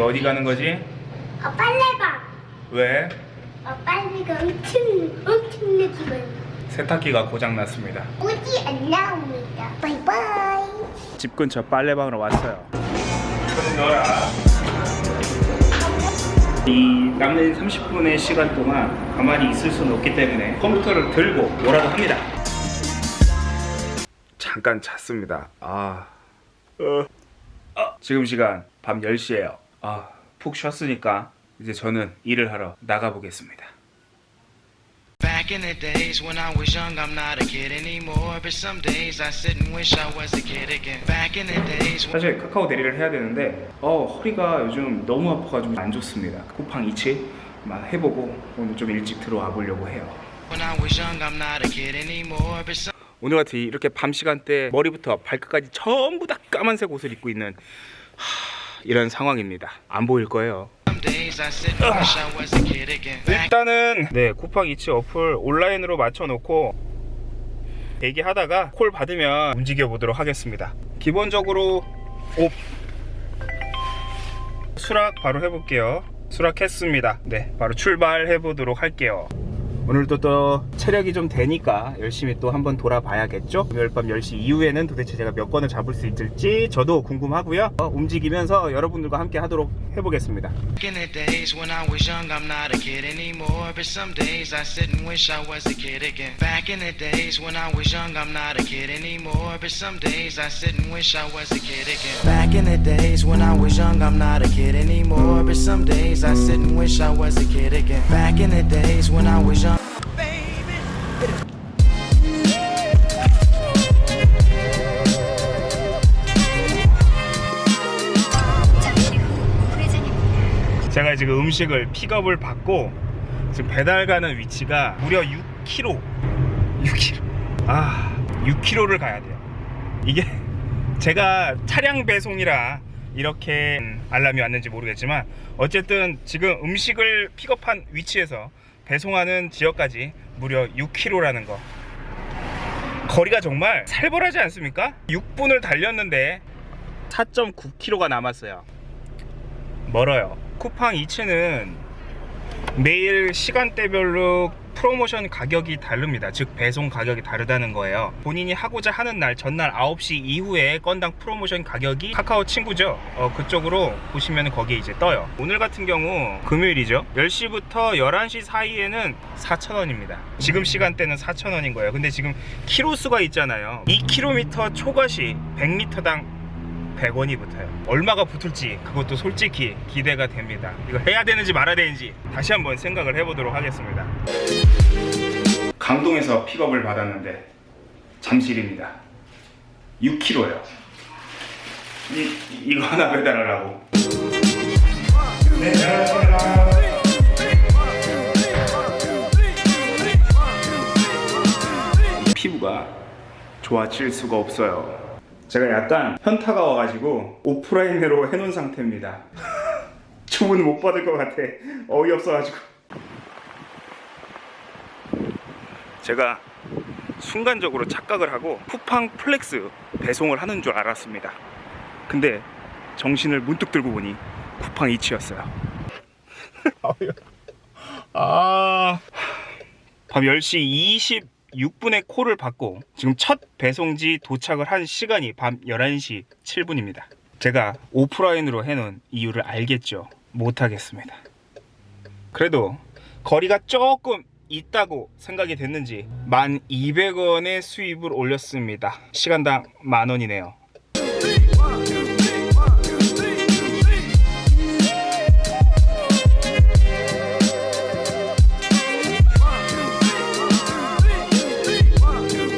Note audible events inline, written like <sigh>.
어디 가는 거지? 어, 빨래방. 왜? 어, 빨래가 엄청, 엄청나지만 세탁기가 고장 났습니다. 오지 안 나옵니다. 바이바이. 집 근처 빨래방으로 왔어요. 넣어라. 이 남는 30분의 시간 동안 가만히 있을 수는 없기 때문에 컴퓨터를 들고 뭐라도 합니다. 잠깐 잤습니다. 아, 어. 아, 지금 시간 밤 10시예요. 아, 푹 쉬었으니까 이제 저는 일을 하러 나가 보겠습니다. Back in the days when I was young, I'm not a kid anymore. But some days I sit and wish I was a kid again. Back in the days when 사실 카카오 대리를 해야 되는데 어 허리가 요즘 너무 아파가지고 안 좋습니다. 쿠팡 이치만 해보고 오늘 좀 일찍 들어와 보려고 해요. I was young, I'm not a kid anymore. But some 오늘 같이 이렇게 밤 시간대 머리부터 발끝까지 전부 다 까만색 옷을 입고 있는 하, 이런 상황입니다. 안 보일 거예요. 일단은 네 쿠팡 이치 어플 온라인으로 맞춰놓고 대기하다가 콜 받으면 움직여 보도록 하겠습니다. 기본적으로 옵 수락 바로 해볼게요. 수락했습니다. 네 바로 출발해 보도록 할게요. 오늘도 또 체력이 좀 되니까 열심히 또 한번 돌아봐야겠죠? 금요일 밤 10시 이후에는 도대체 제가 몇 건을 잡을 수 있을지 저도 궁금하고요. 어, 움직이면서 여러분들과 함께 하도록 해보겠습니다. anymore. But some days I sit and wish I was a kid again. Back in the days when I was young, 제가 지금 음식을 픽업을 받고 지금 배달 가는 위치가 무려 6km 6km 아 6km를 가야 돼요. 이게 <laughs> 제가 차량 배송이라 이렇게 알람이 왔는지 모르겠지만 어쨌든 지금 음식을 픽업한 위치에서 배송하는 지역까지 무려 6km라는 거. 거리가 정말 살벌하지 않습니까? 6분을 달렸는데 4.9km가 남았어요. 멀어요. 쿠팡 이츠는 매일 시간대별로 프로모션 가격이 다릅니다. 즉 배송 가격이 다르다는 거예요. 본인이 하고자 하는 날 전날 9시 이후에 건당 프로모션 가격이 카카오 친구죠. 어, 그쪽으로 보시면 거기에 이제 떠요. 오늘 같은 경우 금요일이죠. 10시부터 11시 사이에는 4,000원입니다. 지금 시간대는 4,000원인 거예요. 근데 지금 키로수가 있잖아요. 2km 초과시 100m당 100원이 붙어요. 얼마가 붙을지 그것도 솔직히 기대가 됩니다. 이거 해야 되는지 말아야 되는지 다시 한번 생각을 해보도록 하겠습니다. 강동에서 픽업을 받았는데 잠실입니다. 6kg요. 이, 이거 하나 감사합니다. 피부가 좋아질 수가 없어요. 제가 약간 현타가 와가지고 오프라인으로 해놓은 상태입니다. <laughs> 주문 못 받을 것 같아. 어이없어가지고. 제가 순간적으로 착각을 하고 쿠팡 플렉스 배송을 하는 줄 알았습니다. 근데 정신을 문득 들고 보니 쿠팡이츠였어요. <laughs> 아. 밤 10시 26분에 콜을 받고 지금 첫 배송지 도착을 한 시간이 밤 11시 7분입니다. 제가 오프라인으로 해놓은 이유를 알겠죠. 못하겠습니다. 그래도 거리가 조금 있다고 생각이 됐는지 1,200원의 수입을 올렸습니다. 시간당 만원이네요.